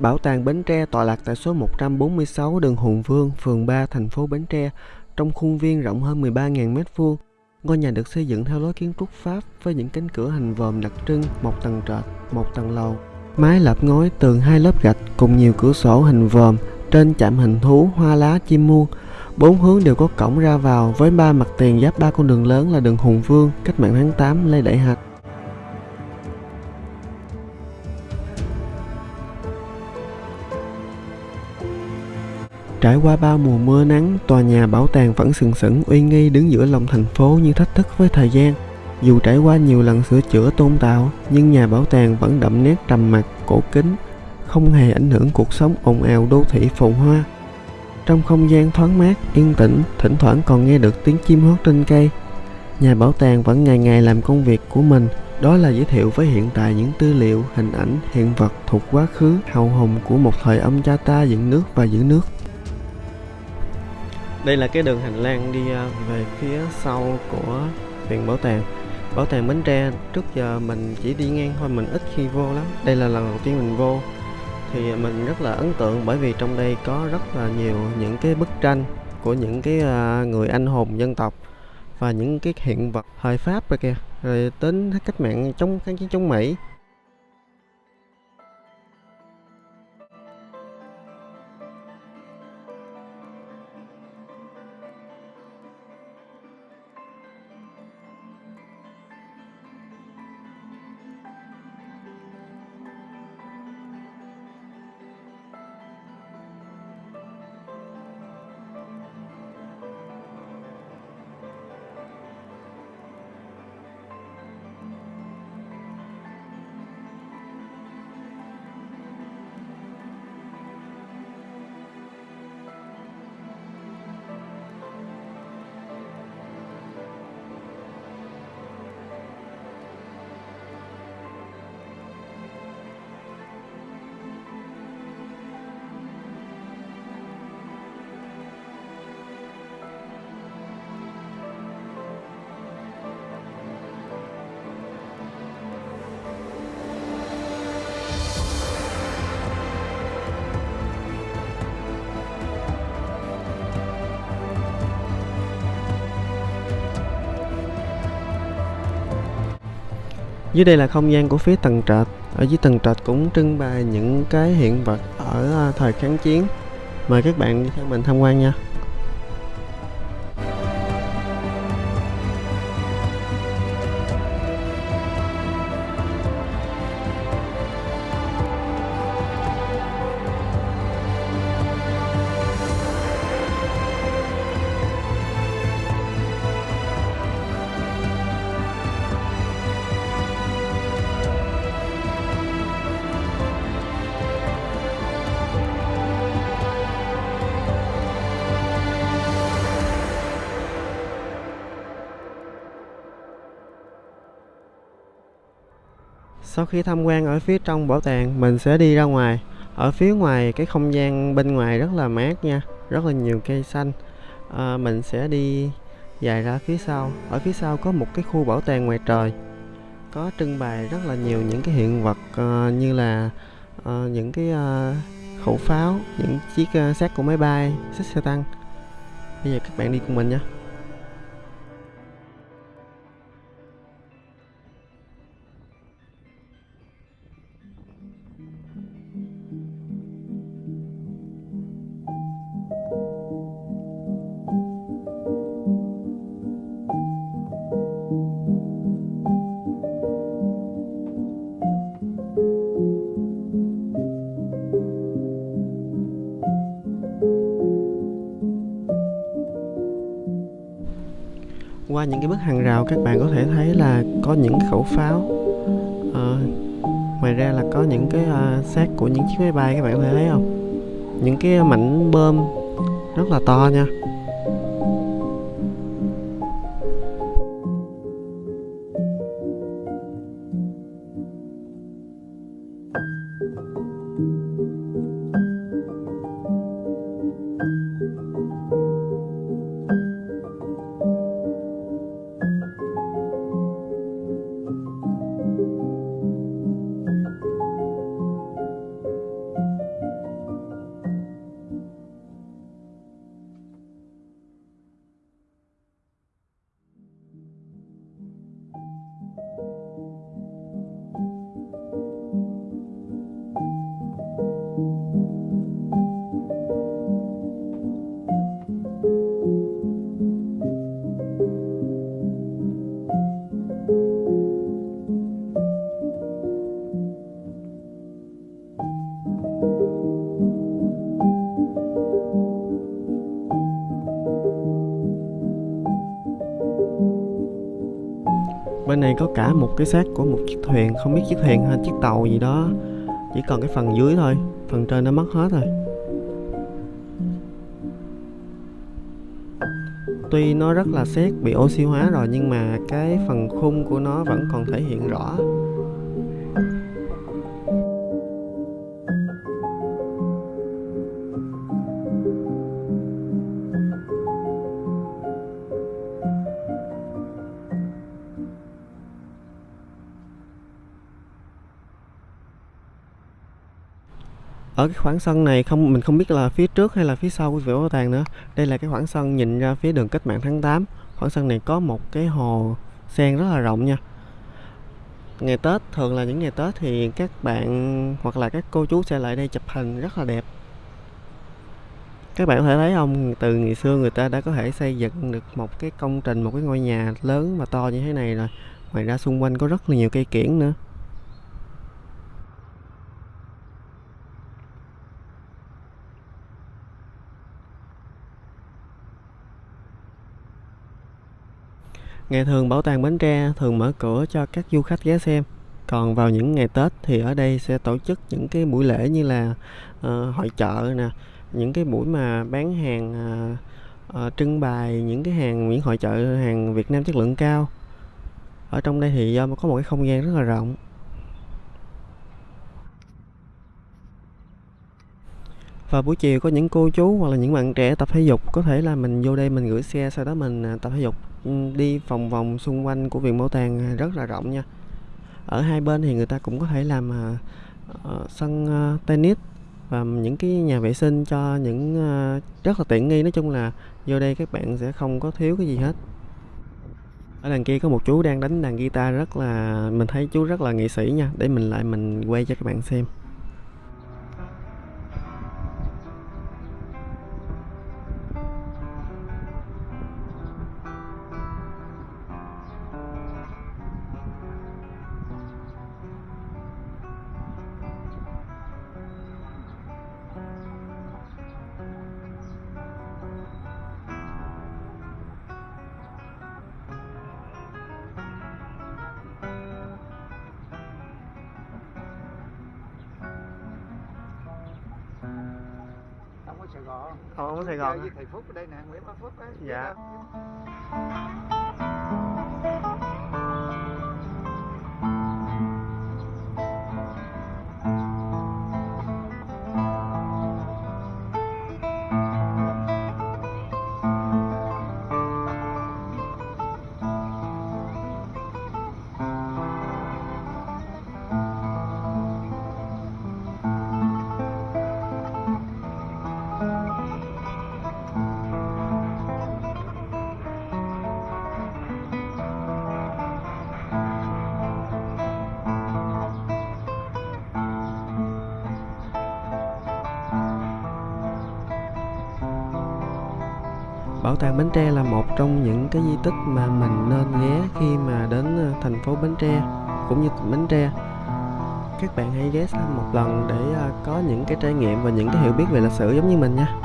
Bảo tàng Bến Tre tọa lạc tại số 146 đường Hùng Vương, phường 3, thành phố Bến Tre, trong khuôn viên rộng hơn 13.000 m2. Ngôi nhà được xây dựng theo lối kiến trúc Pháp với những cánh cửa hình vòm đặc trưng, một tầng trệt, một tầng lầu. Mái lợp ngói tường hai lớp gạch cùng nhiều cửa sổ hình vòm, trên chạm hình thú, hoa lá, chim muông. Bốn hướng đều có cổng ra vào với ba mặt tiền giáp ba con đường lớn là đường Hùng Vương, cách mạng tháng 8, Lê Đại Hạch. Trải qua bao mùa mưa nắng, tòa nhà bảo tàng vẫn sừng sững uy nghi đứng giữa lòng thành phố như thách thức với thời gian. Dù trải qua nhiều lần sửa chữa tôn tạo, nhưng nhà bảo tàng vẫn đậm nét trầm mặc, cổ kính, không hề ảnh hưởng cuộc sống ồn ào đô thị phồn hoa. Trong không gian thoáng mát, yên tĩnh, thỉnh thoảng còn nghe được tiếng chim hót trên cây. Nhà bảo tàng vẫn ngày ngày làm công việc của mình, đó là giới thiệu với hiện tại những tư liệu, hình ảnh, hiện vật thuộc quá khứ hào hùng của một thời ông cha ta dựng nước và giữ nước. Đây là cái đường hành lang đi à, về phía sau của viện bảo tàng. Bảo tàng Bến Tre, trước giờ mình chỉ đi ngang thôi, mình ít khi vô lắm. Đây là lần đầu tiên mình vô. Thì mình rất là ấn tượng bởi vì trong đây có rất là nhiều những cái bức tranh Của những cái à, người anh hùng dân tộc Và những cái hiện vật thời Pháp rồi kìa. Rồi đến cách mạng chống kháng chiến chống Mỹ. Dưới đây là không gian của phía tầng trệt. Ở dưới tầng trệt cũng trưng bày những cái hiện vật ở à, thời kháng chiến. Mời các bạn theo mình tham quan nha. Sau khi tham quan ở phía trong bảo tàng, mình sẽ đi ra ngoài. Ở phía ngoài cái không gian bên ngoài rất là mát nha, rất là nhiều cây xanh. À, mình sẽ đi dài ra phía sau. Ở phía sau có một cái khu bảo tàng ngoài trời. Có trưng bày rất là nhiều những cái hiện vật uh, như là uh, những cái uh, khẩu pháo, những chiếc uh, xác của máy bay, xích xe tăng. Bây giờ các bạn đi cùng mình nhé. qua những cái bức hàng rào các bạn có thể thấy là có những khẩu pháo. À, ngoài ra là có những cái uh, xác của những chiếc máy bay các bạn có thể thấy không? Những cái mảnh bơm rất là to nha. này có cả một cái xác của một chiếc thuyền, không biết chiếc thuyền hay chiếc tàu gì đó. Chỉ còn cái phần dưới thôi, phần trên nó mất hết rồi. Tuy nó rất là xét bị oxy hóa rồi, nhưng mà cái phần khung của nó vẫn còn thể hiện rõ. Ở cái khoảng sân này không, mình không biết là phía trước hay là phía sau của viện bảo tàng nữa. Đây là cái khoảng sân nhìn ra phía đường cách mạng tháng 8 khoảng sân này có một cái hồ sen rất là rộng nha. Ngày Tết, thường là những ngày Tết thì các bạn hoặc là các cô chú sẽ lại đây chụp hình rất là đẹp. Các bạn có thể thấy không? Từ ngày xưa người ta đã có thể xây dựng được một cái công trình, một cái ngôi nhà lớn và to như thế này rồi. Ngoài ra xung quanh có rất là nhiều cây kiển nữa. Ngày thường bảo tàng Bến Tre thường mở cửa cho các du khách ghé xem. Còn vào những ngày Tết thì ở đây sẽ tổ chức những cái buổi lễ như là uh, hội chợ nè, những cái buổi mà bán hàng uh, uh, trưng bày những cái hàng những hội chợ hàng Việt Nam chất lượng cao. Ở trong đây thì do có một cái không gian rất là rộng. Và buổi chiều có những cô chú hoặc là những bạn trẻ tập thể dục có thể là mình vô đây mình gửi xe sau đó mình à, tập thể dục Ừ, đi vòng vòng xung quanh của viện bảo tàng à, rất là rộng nha. Ở hai bên thì người ta cũng có thể làm uh, sân uh, tennis và những cái nhà vệ sinh cho những uh, rất là tiện nghi. Nói chung là vô đây các bạn sẽ không có thiếu cái gì hết. Ở đằng kia có một chú đang đánh đàn guitar rất là mình thấy chú rất là nghệ sĩ nha. Để mình lại mình quay cho các bạn xem. Sài Gòn. Ồ, ở Sài Gòn. Thầy Phúc ở đây nè, Nguyễn Bá Phúc á. Dạ. Bảo tàng Bến Tre là một trong những cái di tích mà mình nên ghé khi mà đến ờ, thành phố Bến Tre cũng như tỉnh Bến Tre. Các bạn hãy ghé thăm một lần để ờ, có những cái trải nghiệm và những cái hiểu biết về lịch sử giống như mình nha.